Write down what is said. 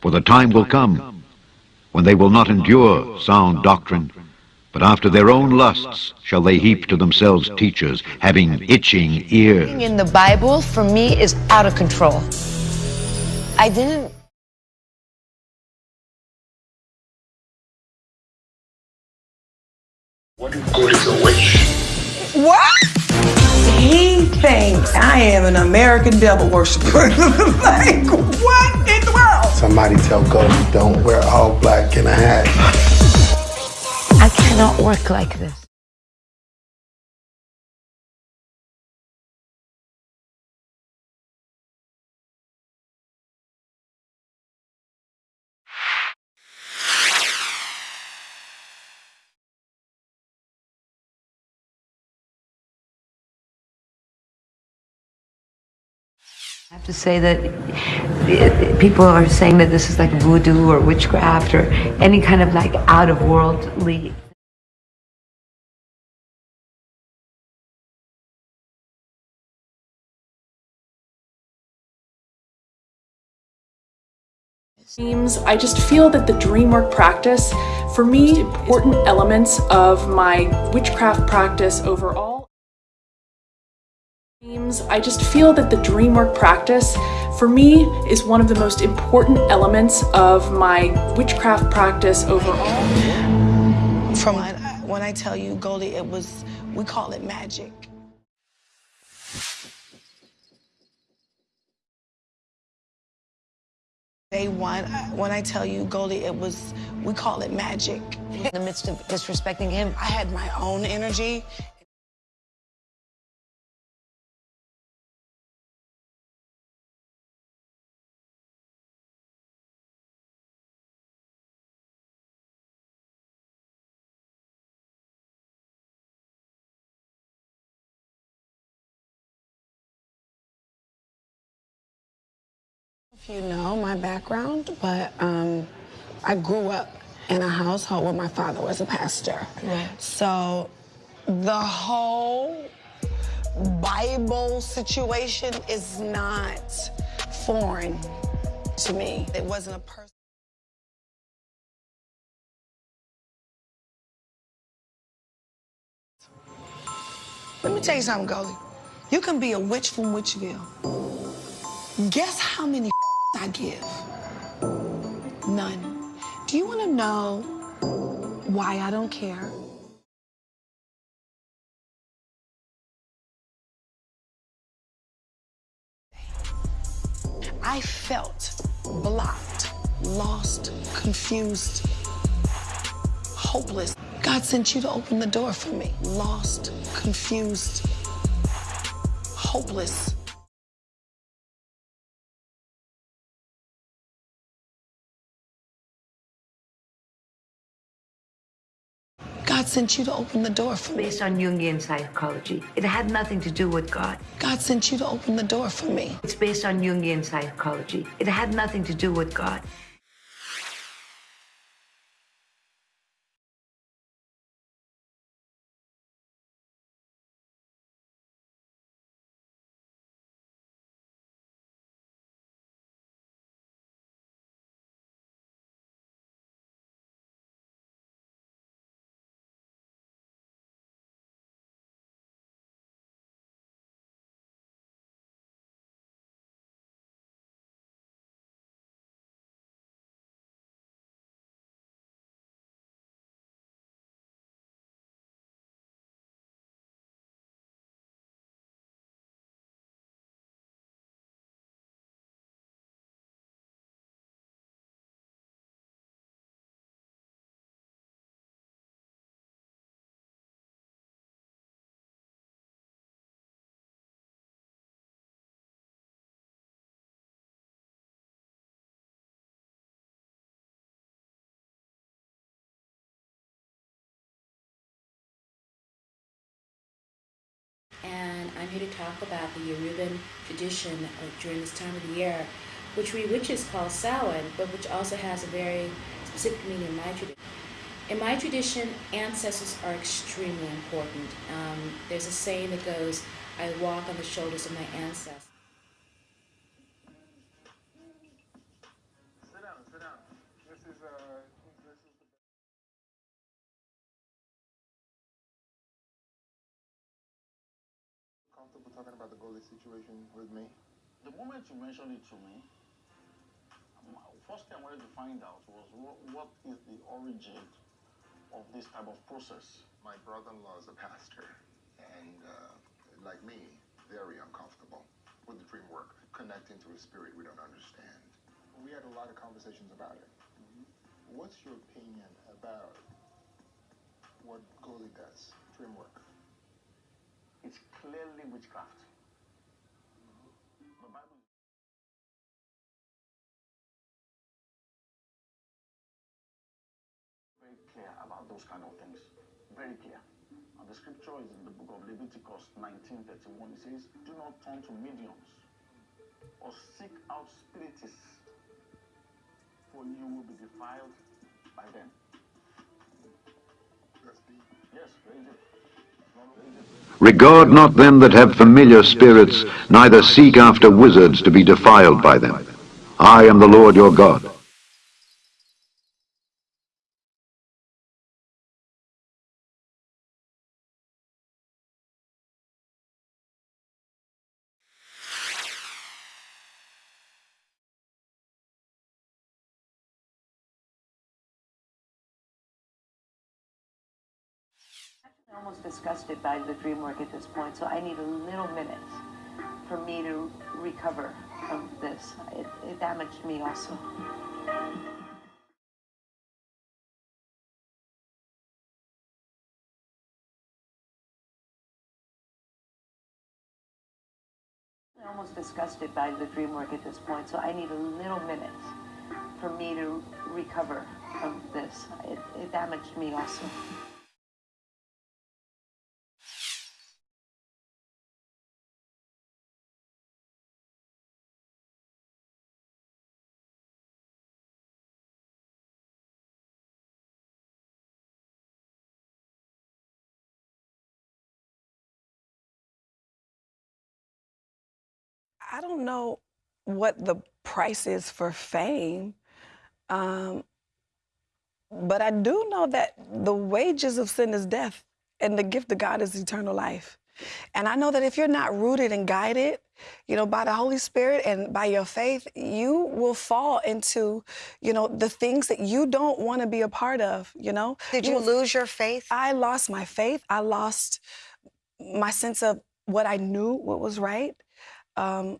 For the time will come when they will not endure sound doctrine, but after their own lusts shall they heap to themselves teachers having itching ears. in the Bible for me is out of control. I didn't What good is a witch? What? He thinks I am an American devil worshiper. like, what in the world? Somebody tell Goldie don't wear all black in a hat. I cannot work like this. I have to say that people are saying that this is like voodoo or witchcraft or any kind of like out of worldly. Dreams, I just feel that the dream work practice, for me, important elements of my witchcraft practice overall. Dreams, I just feel that the dream work practice, for me, is one of the most important elements of my witchcraft practice overall. From when I tell you, Goldie, it was, we call it magic. Day one, when I tell you, Goldie, it was, we call it magic. In the midst of disrespecting him, I had my own energy. You know my background, but um, I grew up in a household where my father was a pastor. Right. So the whole Bible situation is not foreign to me. It wasn't a person. Let me tell you something, Goldie. You can be a witch from Witchville. Guess how many I give? None. Do you want to know why I don't care? I felt blocked, lost, confused, hopeless. God sent you to open the door for me. Lost, confused, hopeless. God sent you to open the door for me. Based on Jungian psychology. It had nothing to do with God. God sent you to open the door for me. It's based on Jungian psychology. It had nothing to do with God. I'm here to talk about the Yoruban tradition during this time of the year, which we witches call Samhain, but which also has a very specific meaning in my tradition. In my tradition, ancestors are extremely important. Um, there's a saying that goes, I walk on the shoulders of my ancestors. Talking about the goalie situation with me? The moment you mentioned it to me, first thing I wanted to find out was what, what is the origin of this type of process? My brother-in-law is a pastor, and uh, like me, very uncomfortable with the dream work, connecting to a spirit we don't understand. We had a lot of conversations about it. Mm-hmm. What's your opinion about what Goli does, dream work? It's clearly witchcraft. very clear about those kind of things. Very clear. And the scripture is in the book of Leviticus 19:31. It says, Do not turn to mediums or seek out spiritists, for you will be defiled by them. Yes, very deep. Regard not them that have familiar spirits, neither seek after wizards to be defiled by them. I am the Lord your God. Almost disgusted by the dream work at this point, so I need a little minute for me to recover from this. It, it damaged me also. Almost disgusted by the dream work at this point, so I need a little minute for me to recover from this. It, it damaged me also. I don't know what the price is for fame, um, but I do know that the wages of sin is death, and the gift of God is eternal life. And I know that if you're not rooted and guided, you know, by the Holy Spirit and by your faith, you will fall into, you know, the things that you don't want to be a part of, you know? Did you, you lose your faith? I lost my faith. I lost my sense of what I knew what was right. Um,